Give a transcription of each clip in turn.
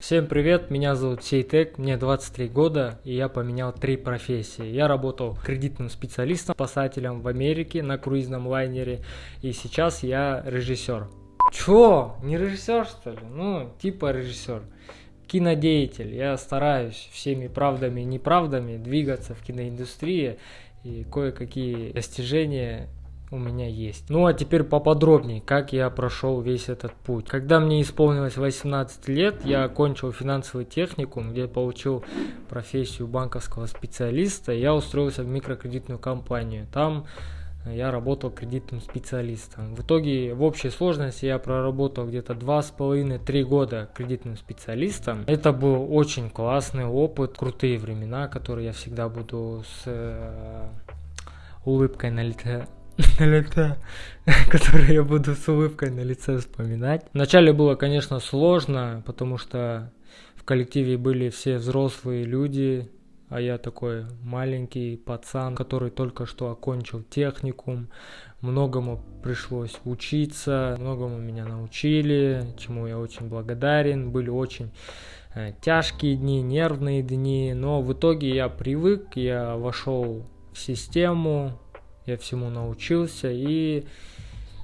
Всем привет, меня зовут Сейтек, мне 23 года и я поменял три профессии. Я работал кредитным специалистом, спасателем в Америке на круизном лайнере и сейчас я режиссер. Чё? Не режиссер что ли? Ну, типа режиссер. Кинодеятель. Я стараюсь всеми правдами и неправдами двигаться в киноиндустрии и кое-какие достижения у меня есть. Ну а теперь поподробнее, как я прошел весь этот путь. Когда мне исполнилось 18 лет, я окончил финансовый техникум, где получил профессию банковского специалиста. Я устроился в микрокредитную компанию. Там я работал кредитным специалистом. В итоге в общей сложности я проработал где-то два с половиной три года кредитным специалистом. Это был очень классный опыт, крутые времена, которые я всегда буду с э, улыбкой на лице лице, которые я буду с улыбкой на лице вспоминать. Вначале было, конечно, сложно, потому что в коллективе были все взрослые люди, а я такой маленький пацан, который только что окончил техникум. Многому пришлось учиться, многому меня научили, чему я очень благодарен. Были очень э, тяжкие дни, нервные дни, но в итоге я привык, я вошел в систему, я всему научился и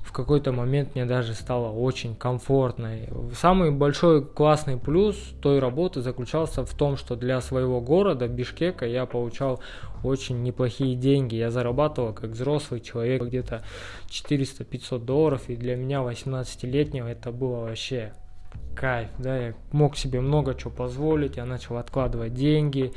в какой-то момент мне даже стало очень комфортно. Самый большой классный плюс той работы заключался в том, что для своего города, Бишкека, я получал очень неплохие деньги. Я зарабатывал как взрослый человек где-то 400-500 долларов, и для меня 18-летнего это было вообще кайф. Да? Я мог себе много чего позволить, я начал откладывать деньги.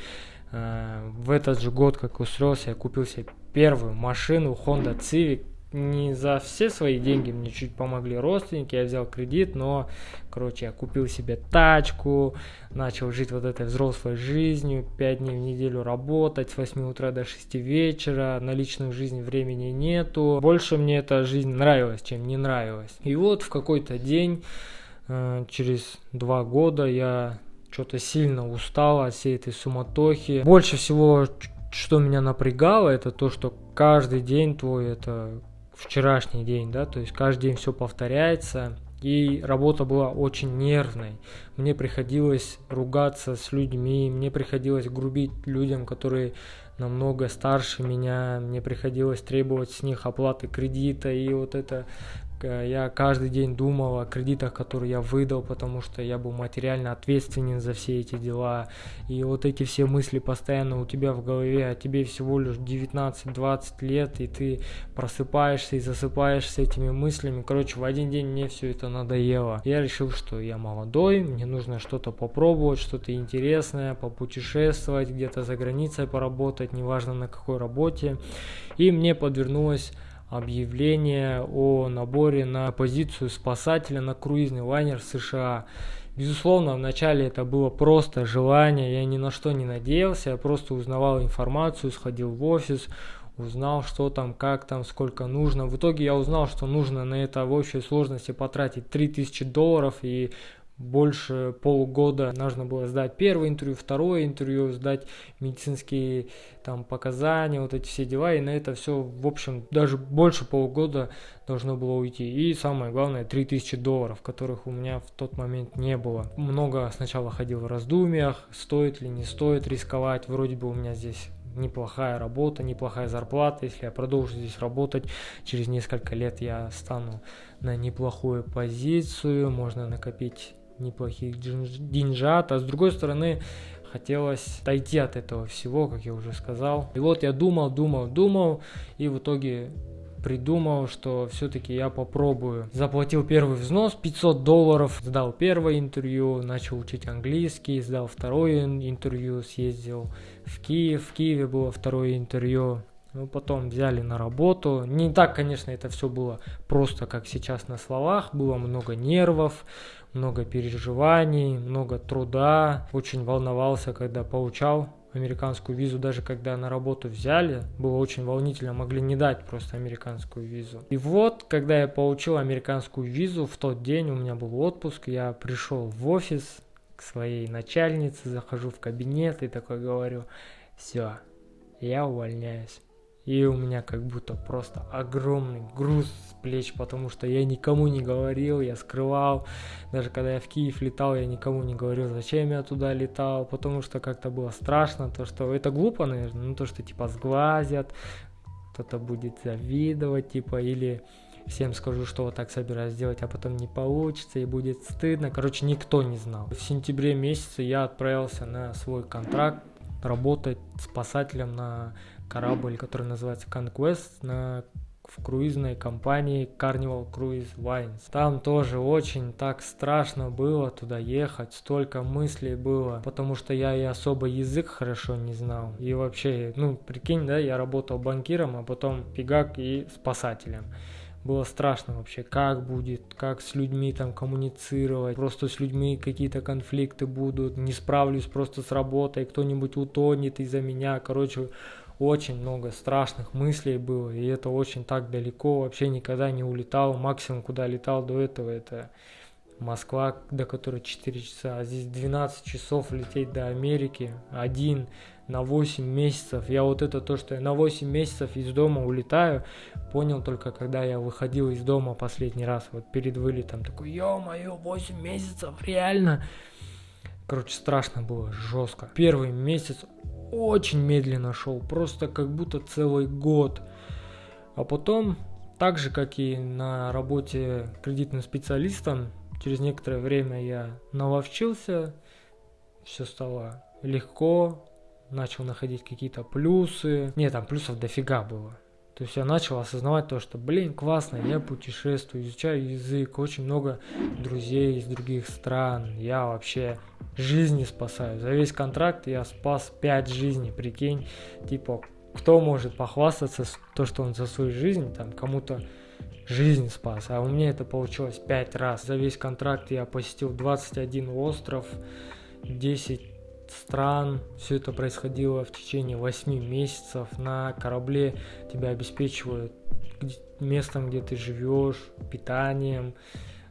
Э, в этот же год, как устроился, я купил себе первую машину Honda Civic. Не за все свои деньги мне чуть помогли родственники, я взял кредит, но, короче, я купил себе тачку, начал жить вот этой взрослой жизнью, 5 дней в неделю работать, с 8 утра до 6 вечера, на личную жизнь времени нету. Больше мне эта жизнь нравилась, чем не нравилась. И вот в какой-то день, э, через два года, я что-то сильно устал от всей этой суматохи. Больше всего что меня напрягало, это то, что каждый день твой это вчерашний день, да, то есть каждый день все повторяется, и работа была очень нервной. Мне приходилось ругаться с людьми, мне приходилось грубить людям, которые намного старше меня, мне приходилось требовать с них оплаты кредита, и вот это я каждый день думал о кредитах, которые я выдал, потому что я был материально ответственен за все эти дела. И вот эти все мысли постоянно у тебя в голове, а тебе всего лишь 19-20 лет, и ты просыпаешься и засыпаешься этими мыслями. Короче, в один день мне все это надоело. Я решил, что я молодой, мне нужно что-то попробовать, что-то интересное, попутешествовать, где-то за границей поработать, неважно на какой работе. И мне подвернулась объявление о наборе на позицию спасателя на круизный лайнер США. Безусловно, вначале это было просто желание, я ни на что не надеялся, я просто узнавал информацию, сходил в офис, узнал, что там, как там, сколько нужно. В итоге я узнал, что нужно на это в общей сложности потратить 3000 долларов, и больше полугода нужно было сдать первое интервью, второе интервью, сдать медицинские там показания, вот эти все дела, и на это все, в общем, даже больше полугода должно было уйти. И самое главное, 3000 долларов, которых у меня в тот момент не было. Много сначала ходил в раздумьях, стоит ли, не стоит рисковать, вроде бы у меня здесь неплохая работа, неплохая зарплата. Если я продолжу здесь работать, через несколько лет я стану на неплохую позицию, можно накопить неплохих деньжат, а с другой стороны хотелось отойти от этого всего, как я уже сказал. И вот я думал, думал, думал, и в итоге придумал, что все-таки я попробую. Заплатил первый взнос 500 долларов, сдал первое интервью, начал учить английский, сдал второе интервью, съездил в Киев, в Киеве было второе интервью. Ну, потом взяли на работу. Не так, конечно, это все было просто, как сейчас на словах. Было много нервов, много переживаний, много труда. Очень волновался, когда получал американскую визу, даже когда на работу взяли, было очень волнительно, могли не дать просто американскую визу. И вот, когда я получил американскую визу, в тот день у меня был отпуск, я пришел в офис к своей начальнице, захожу в кабинет и такой говорю, все, я увольняюсь И у меня как будто просто огромный груз с плеч, потому что я никому не говорил, я скрывал. Даже когда я в Киев летал, я никому не говорил, зачем я туда летал, потому что как-то было страшно, то что это глупо, наверное, ну то, что типа сглазят, кто-то будет завидовать, типа, или всем скажу, что вот так собираюсь сделать, а потом не получится и будет стыдно. Короче, никто не знал. В сентябре месяце я отправился на свой контракт работать спасателем на корабль, который называется Conquest, на в круизной компании Carnival Cruise Lines. Там тоже очень так страшно было туда ехать, столько мыслей было, потому что я и особо язык хорошо не знал. И вообще, ну, прикинь, да, я работал банкиром, а потом фигак и спасателем было страшно вообще, как будет, как с людьми там коммуницировать, просто с людьми какие-то конфликты будут, не справлюсь просто с работой, кто-нибудь утонет из-за меня, короче, очень много страшных мыслей было, и это очень так далеко, вообще никогда не улетал, максимум куда летал до этого, это Москва, до которой 4 часа, а здесь 12 часов лететь до Америки, один на 8 месяцев. Я вот это то, что я на 8 месяцев из дома улетаю, понял только когда я выходил из дома последний раз, вот перед вылетом, такой, ё-моё, 8 месяцев, реально? Короче, страшно было, жестко. Первый месяц очень медленно шел, просто как будто целый год. А потом, так же, как и на работе кредитным специалистом, через некоторое время я наловчился, все стало легко, начал находить какие-то плюсы. Не, там плюсов дофига было. То есть я начал осознавать то, что, блин, классно, я путешествую, изучаю язык, очень много друзей из других стран. Я вообще жизни спасаю. За весь контракт я спас 5 жизней, прикинь. Типа, кто может похвастаться то, что он за свою жизнь, там, кому-то жизнь спас. А у меня это получилось 5 раз. За весь контракт я посетил 21 остров, 10 стран. Все это происходило в течение 8 месяцев. На корабле тебя обеспечивают местом, где ты живешь, питанием,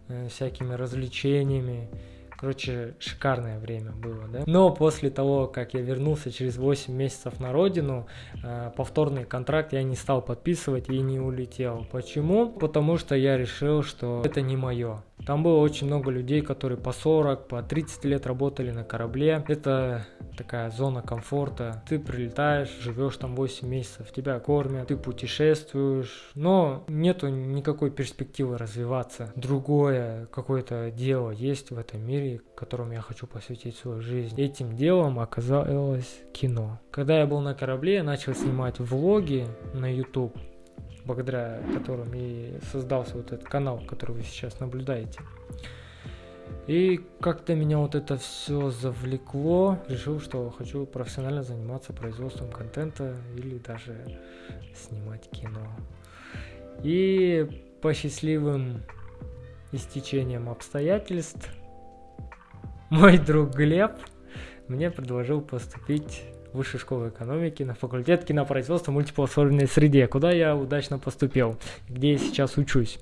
э, всякими развлечениями. Короче, шикарное время было, да. Но после того, как я вернулся через 8 месяцев на родину, э, повторный контракт я не стал подписывать и не улетел. Почему? Потому что я решил, что это не мое. Там было очень много людей, которые по 40, по 30 лет работали на корабле. Это такая зона комфорта. Ты прилетаешь, живешь там 8 месяцев, тебя кормят, ты путешествуешь, но нету никакой перспективы развиваться. Другое какое-то дело есть в этом мире, которому я хочу посвятить свою жизнь. Этим делом оказалось кино. Когда я был на корабле, я начал снимать влоги на YouTube благодаря которым и создался вот этот канал, который вы сейчас наблюдаете. И как-то меня вот это все завлекло. Решил, что хочу профессионально заниматься производством контента или даже снимать кино. И по счастливым истечениям обстоятельств мой друг Глеб мне предложил поступить высшей школы экономики на факультет кинопроизводства в мультиплатформенной среде, куда я удачно поступил, где я сейчас учусь.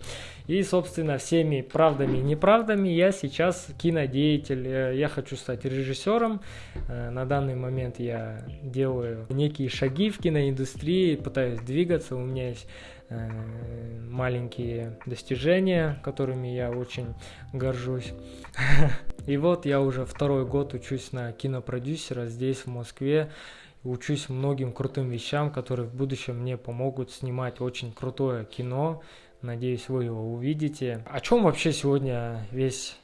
И, собственно, всеми правдами и неправдами я сейчас кинодеятель. Э, я хочу стать режиссером. Э, на данный момент я делаю некие шаги в киноиндустрии, пытаюсь двигаться. У меня есть э, маленькие достижения, которыми я очень горжусь. И вот я уже второй год учусь на кинопродюсера здесь, в Москве. Учусь многим крутым вещам, которые в будущем мне помогут снимать очень крутое кино. Надеюсь, вы его увидите. О чем вообще сегодня весь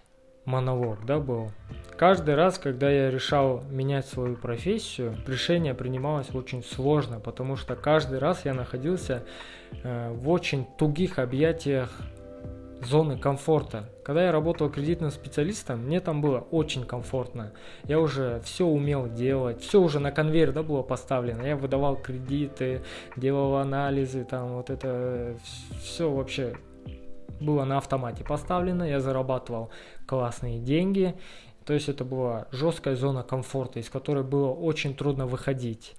монолог, да, был? Каждый раз, когда я решал менять свою профессию, решение принималось очень сложно, потому что каждый раз я находился э, в очень тугих объятиях зоны комфорта. Когда я работал кредитным специалистом, мне там было очень комфортно. Я уже все умел делать, все уже на конвейер да, было поставлено. Я выдавал кредиты, делал анализы, там вот это все вообще было на автомате поставлено. Я зарабатывал классные деньги. То есть это была жесткая зона комфорта, из которой было очень трудно выходить.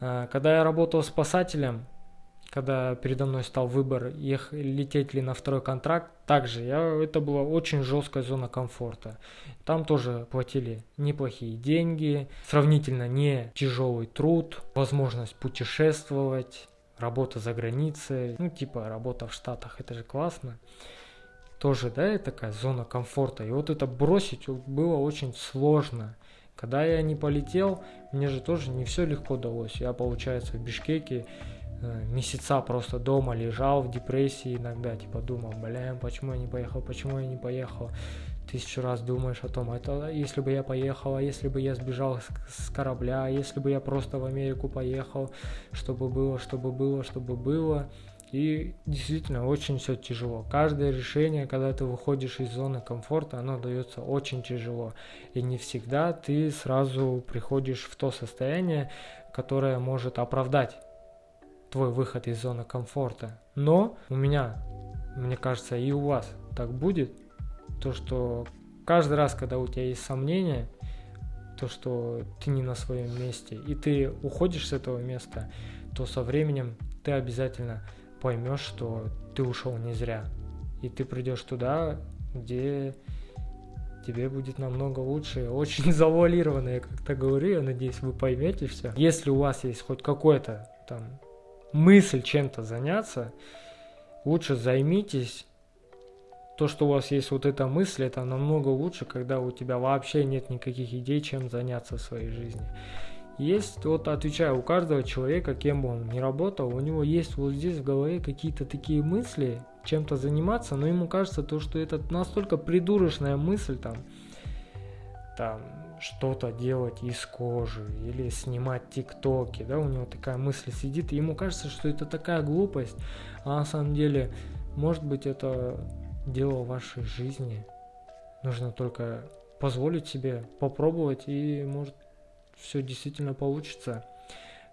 А, когда я работал спасателем, когда передо мной стал выбор, ех, лететь ли на второй контракт, также я, это была очень жесткая зона комфорта. Там тоже платили неплохие деньги, сравнительно не тяжелый труд, возможность путешествовать, работа за границей, ну типа работа в Штатах, это же классно. Тоже, да, такая зона комфорта. И вот это бросить было очень сложно. Когда я не полетел, мне же тоже не все легко далось. Я, получается, в Бишкеке месяца просто дома лежал в депрессии иногда, типа думал, блин, почему я не поехал, почему я не поехал. Тысячу раз думаешь о том, это если бы я поехал, а если бы я сбежал с, с корабля, а если бы я просто в Америку поехал, чтобы было, чтобы было, чтобы было. И действительно очень все тяжело. Каждое решение, когда ты выходишь из зоны комфорта, оно дается очень тяжело. И не всегда ты сразу приходишь в то состояние, которое может оправдать твой выход из зоны комфорта. Но у меня, мне кажется, и у вас так будет, то что каждый раз, когда у тебя есть сомнения, то, что ты не на своем месте, и ты уходишь с этого места, то со временем ты обязательно поймешь, что ты ушел не зря. И ты придешь туда, где тебе будет намного лучше. Очень завуалированно я как-то говорю, я надеюсь, вы поймете все. Если у вас есть хоть какой-то там мысль чем-то заняться, лучше займитесь. То, что у вас есть вот эта мысль, это намного лучше, когда у тебя вообще нет никаких идей, чем заняться в своей жизни. Есть, вот отвечаю, у каждого человека, кем бы он ни работал, у него есть вот здесь в голове какие-то такие мысли, чем-то заниматься, но ему кажется то, что это настолько придурочная мысль там, там что-то делать из кожи или снимать тиктоки, да, у него такая мысль сидит, и ему кажется, что это такая глупость, а на самом деле, может быть, это дело вашей жизни. Нужно только позволить себе попробовать и может все действительно получится.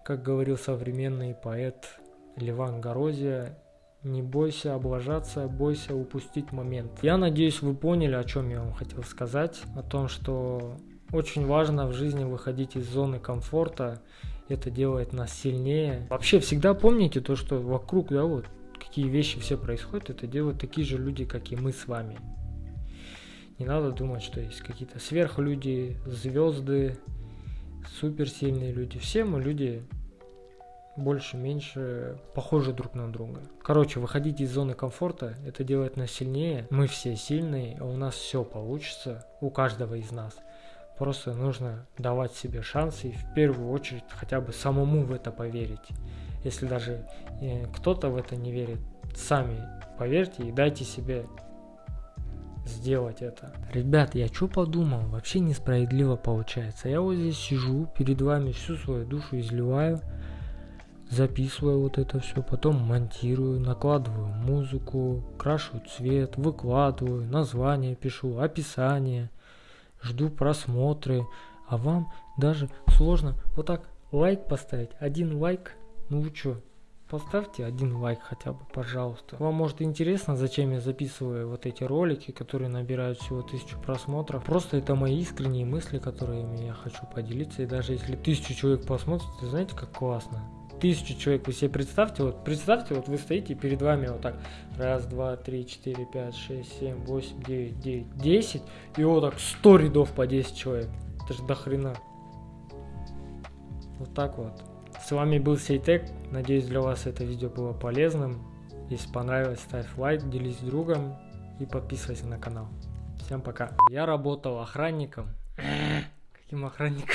Как говорил современный поэт Леван Горозия, не бойся облажаться, бойся упустить момент. Я надеюсь, вы поняли, о чем я вам хотел сказать. О том, что очень важно в жизни выходить из зоны комфорта. Это делает нас сильнее. Вообще всегда помните то, что вокруг, да, вот какие вещи все происходят, это делают такие же люди, как и мы с вами. Не надо думать, что есть какие-то сверхлюди, звезды, суперсильные люди. Все мы люди больше-меньше похожи друг на друга. Короче, выходить из зоны комфорта, это делает нас сильнее. Мы все сильные, а у нас все получится, у каждого из нас. Просто нужно давать себе шансы и в первую очередь хотя бы самому в это поверить. Если даже э, кто-то в это не верит, сами поверьте и дайте себе сделать это. Ребят, я что подумал? Вообще несправедливо получается. Я вот здесь сижу, перед вами всю свою душу изливаю, записываю вот это все, потом монтирую, накладываю музыку, крашу цвет, выкладываю, название пишу, описание, жду просмотры, а вам даже сложно вот так лайк поставить, один лайк, ну вы что, Поставьте один лайк хотя бы, пожалуйста. Вам может интересно, зачем я записываю вот эти ролики, которые набирают всего тысячу просмотров. Просто это мои искренние мысли, которыми я хочу поделиться. И даже если тысячу человек посмотрит, знаете, как классно. Тысячу человек вы себе представьте, вот представьте, вот вы стоите перед вами вот так, раз, два, три, четыре, пять, шесть, семь, восемь, девять, девять, десять, и вот так сто рядов по 10 человек. Это же до хрена. Вот так вот. С вами был Сейтек. Надеюсь, для вас это видео было полезным. Если понравилось, ставь лайк, делись с другом и подписывайся на канал. Всем пока. Я работал охранником. Каким охранником?